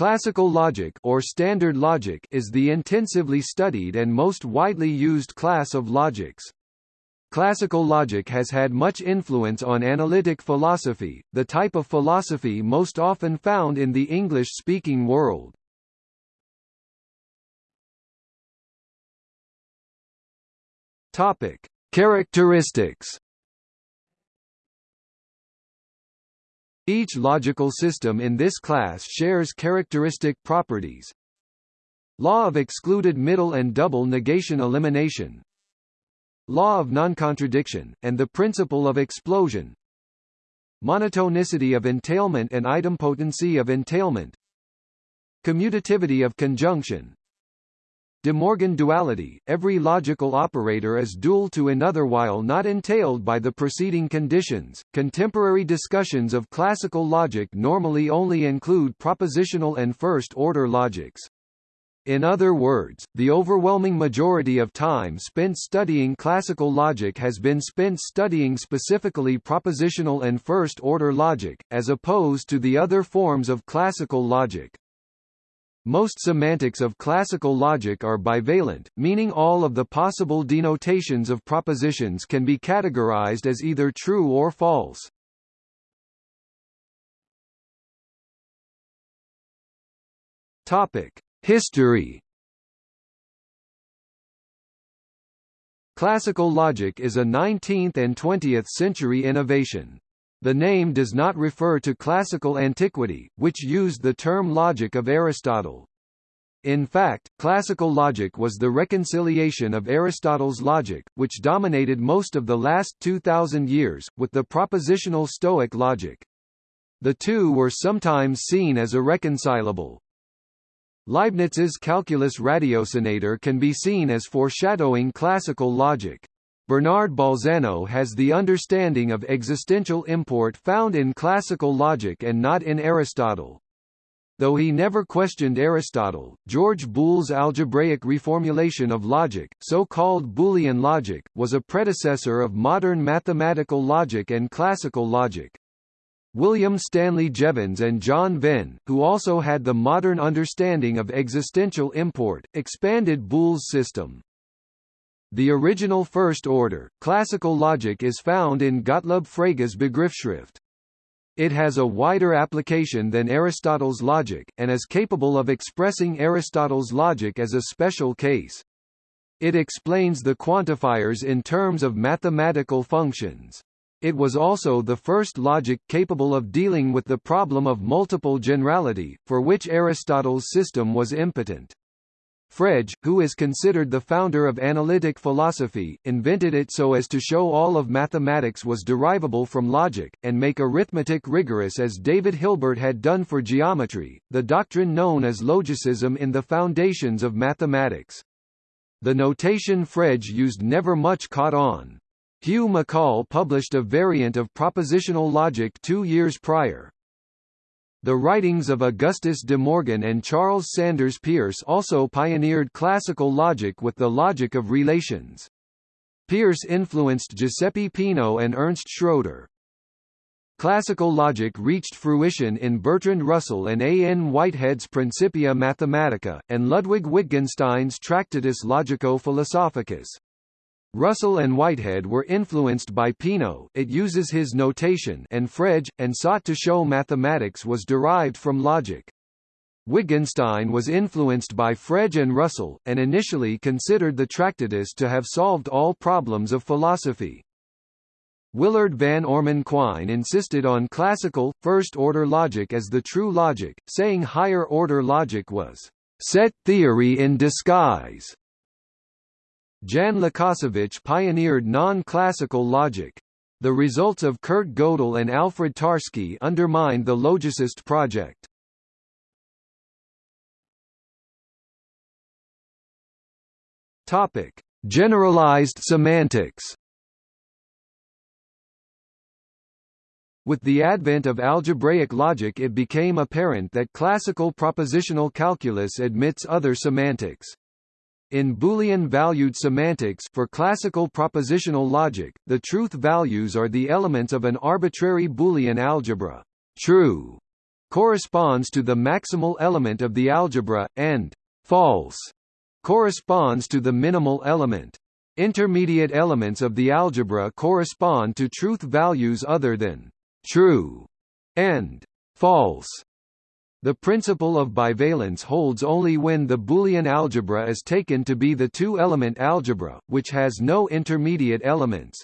Classical logic or standard logic is the intensively studied and most widely used class of logics. Classical logic has had much influence on analytic philosophy, the type of philosophy most often found in the English-speaking world. Topic: Characteristics. Each logical system in this class shares characteristic properties. Law of excluded middle and double negation elimination. Law of noncontradictions, and the principle of explosion. Monotonicity of entailment and idempotency of entailment. Commutativity of conjunction De Morgan duality, every logical operator is dual to another while not entailed by the preceding conditions. Contemporary discussions of classical logic normally only include propositional and first-order logics. In other words, the overwhelming majority of time spent studying classical logic has been spent studying specifically propositional and first-order logic, as opposed to the other forms of classical logic. Most semantics of classical logic are bivalent, meaning all of the possible denotations of propositions can be categorized as either true or false. Topic: History Classical logic is a 19th and 20th century innovation. The name does not refer to classical antiquity, which used the term logic of Aristotle. In fact, classical logic was the reconciliation of Aristotle's logic, which dominated most of the last 2,000 years, with the propositional Stoic logic. The two were sometimes seen as irreconcilable. Leibniz's calculus ratiocinator can be seen as foreshadowing classical logic. Bernard Bolzano has the understanding of existential import found in classical logic and not in Aristotle. Though he never questioned Aristotle, George Boole's algebraic reformulation of logic, so-called Boolean logic, was a predecessor of modern mathematical logic and classical logic. William Stanley Jevons and John Venn, who also had the modern understanding of existential import, expanded Boole's system. The original first order, classical logic is found in Gottlob Frege's Begriffsschrift. It has a wider application than Aristotle's logic, and is capable of expressing Aristotle's logic as a special case. It explains the quantifiers in terms of mathematical functions. It was also the first logic capable of dealing with the problem of multiple generality, for which Aristotle's system was impotent. Frege, who is considered the founder of analytic philosophy, invented it so as to show all of mathematics was derivable from logic, and make arithmetic rigorous as David Hilbert had done for geometry, the doctrine known as logicism in the foundations of mathematics. The notation Frege used never much caught on. Hugh McColl published a variant of propositional logic two years prior. The writings of Augustus de Morgan and Charles Sanders Peirce also pioneered classical logic with the logic of relations. Peirce influenced Giuseppe Peano and Ernst Schroeder. Classical logic reached fruition in Bertrand Russell and A. N. Whitehead's Principia Mathematica, and Ludwig Wittgenstein's Tractatus Logico-Philosophicus. Russell and Whitehead were influenced by Peano it uses his notation and Frege, and sought to show mathematics was derived from logic. Wittgenstein was influenced by Frege and Russell, and initially considered the Tractatus to have solved all problems of philosophy. Willard van Orman Quine insisted on classical, first-order logic as the true logic, saying higher-order logic was set theory in disguise. Jan Łukasiewicz pioneered non-classical logic. The results of Kurt Gödel and Alfred Tarski undermined the logicist project. Topic: Generalized semantics. With the advent of algebraic logic it became apparent that classical propositional calculus admits other semantics. In Boolean-valued semantics for classical propositional logic, the truth values are the elements of an arbitrary Boolean algebra. True corresponds to the maximal element of the algebra, and false corresponds to the minimal element. Intermediate elements of the algebra correspond to truth values other than true and false. The principle of bivalence holds only when the Boolean algebra is taken to be the two-element algebra, which has no intermediate elements.